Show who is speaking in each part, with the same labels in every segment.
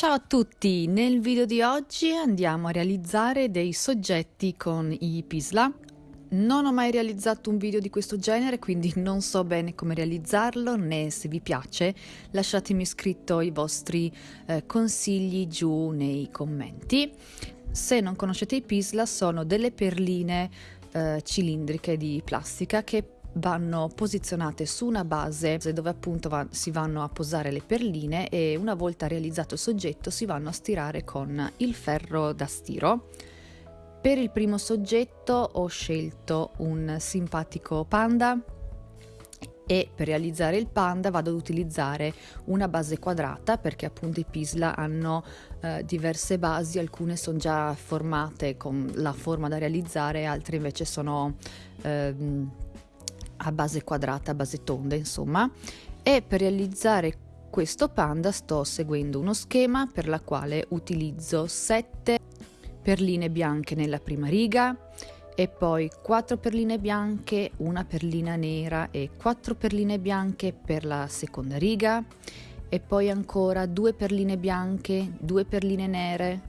Speaker 1: Ciao a tutti! Nel video di oggi andiamo a realizzare dei soggetti con i Pisla. Non ho mai realizzato un video di questo genere, quindi non so bene come realizzarlo, né se vi piace. Lasciatemi scritto i vostri eh, consigli giù nei commenti. Se non conoscete i Pisla, sono delle perline eh, cilindriche di plastica che vanno posizionate su una base dove appunto va, si vanno a posare le perline e una volta realizzato il soggetto si vanno a stirare con il ferro da stiro. Per il primo soggetto ho scelto un simpatico panda e per realizzare il panda vado ad utilizzare una base quadrata perché appunto i Pisla hanno eh, diverse basi, alcune sono già formate con la forma da realizzare, altre invece sono eh, a base quadrata, a base tonda insomma. E per realizzare questo panda sto seguendo uno schema per la quale utilizzo 7 perline bianche nella prima riga e poi 4 perline bianche, una perlina nera e 4 perline bianche per la seconda riga e poi ancora 2 perline bianche, 2 perline nere,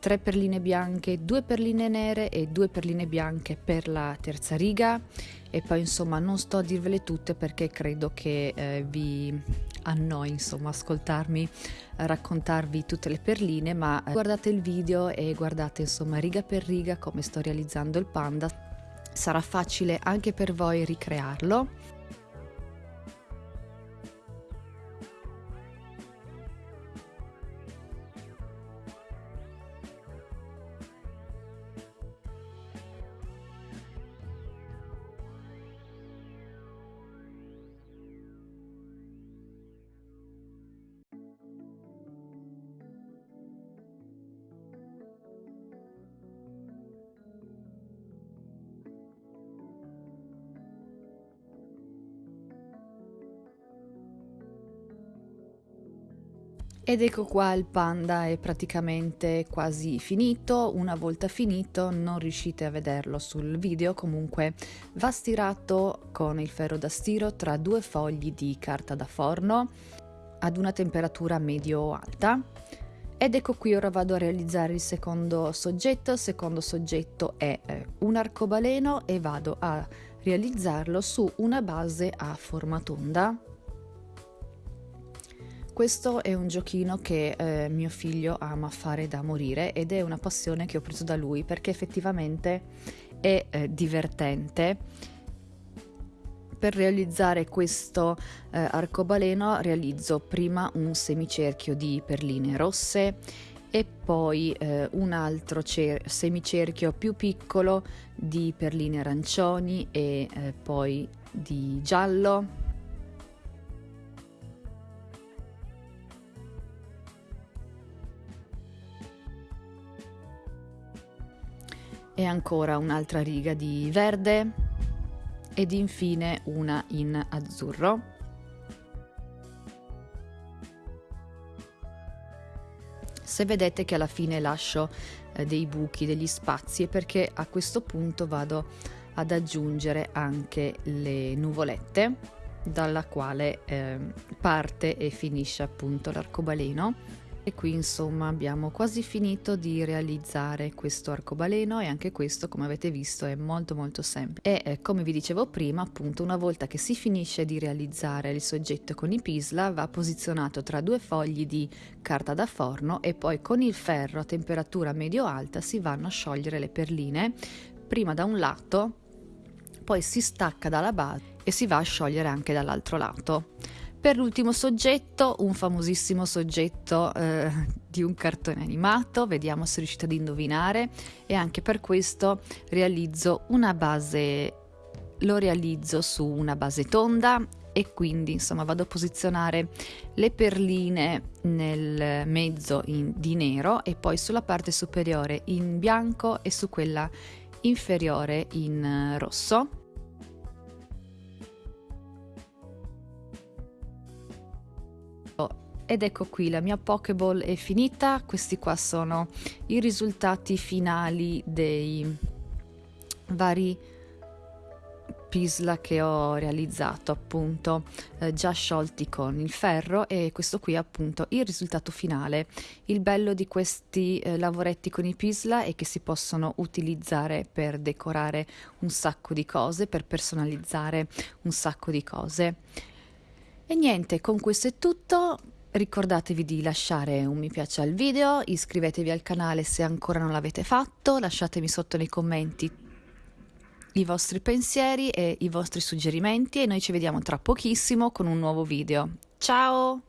Speaker 1: 3 perline bianche, 2 perline nere e 2 perline bianche per la terza riga. E poi insomma non sto a dirvele tutte perché credo che eh, vi annoi insomma ascoltarmi raccontarvi tutte le perline ma eh, guardate il video e guardate insomma riga per riga come sto realizzando il panda. Sarà facile anche per voi ricrearlo Ed ecco qua il panda è praticamente quasi finito, una volta finito non riuscite a vederlo sul video, comunque va stirato con il ferro da stiro tra due fogli di carta da forno ad una temperatura medio-alta. Ed ecco qui ora vado a realizzare il secondo soggetto, il secondo soggetto è eh, un arcobaleno e vado a realizzarlo su una base a forma tonda questo è un giochino che eh, mio figlio ama fare da morire ed è una passione che ho preso da lui perché effettivamente è eh, divertente. Per realizzare questo eh, arcobaleno realizzo prima un semicerchio di perline rosse e poi eh, un altro semicerchio più piccolo di perline arancioni e eh, poi di giallo e ancora un'altra riga di verde ed infine una in azzurro. Se vedete che alla fine lascio eh, dei buchi, degli spazi, è perché a questo punto vado ad aggiungere anche le nuvolette dalla quale eh, parte e finisce appunto l'arcobaleno e qui insomma abbiamo quasi finito di realizzare questo arcobaleno e anche questo come avete visto è molto molto semplice e eh, come vi dicevo prima appunto una volta che si finisce di realizzare il soggetto con i pisla va posizionato tra due fogli di carta da forno e poi con il ferro a temperatura medio alta si vanno a sciogliere le perline prima da un lato poi si stacca dalla base e si va a sciogliere anche dall'altro lato per l'ultimo soggetto, un famosissimo soggetto eh, di un cartone animato, vediamo se riuscite ad indovinare e anche per questo realizzo una base, lo realizzo su una base tonda e quindi insomma vado a posizionare le perline nel mezzo in, di nero e poi sulla parte superiore in bianco e su quella inferiore in rosso ed ecco qui la mia Pokéball è finita, questi qua sono i risultati finali dei vari pisla che ho realizzato appunto eh, già sciolti con il ferro e questo qui è appunto il risultato finale. Il bello di questi eh, lavoretti con i pisla è che si possono utilizzare per decorare un sacco di cose, per personalizzare un sacco di cose. E niente, con questo è tutto. Ricordatevi di lasciare un mi piace al video, iscrivetevi al canale se ancora non l'avete fatto, lasciatemi sotto nei commenti i vostri pensieri e i vostri suggerimenti e noi ci vediamo tra pochissimo con un nuovo video. Ciao!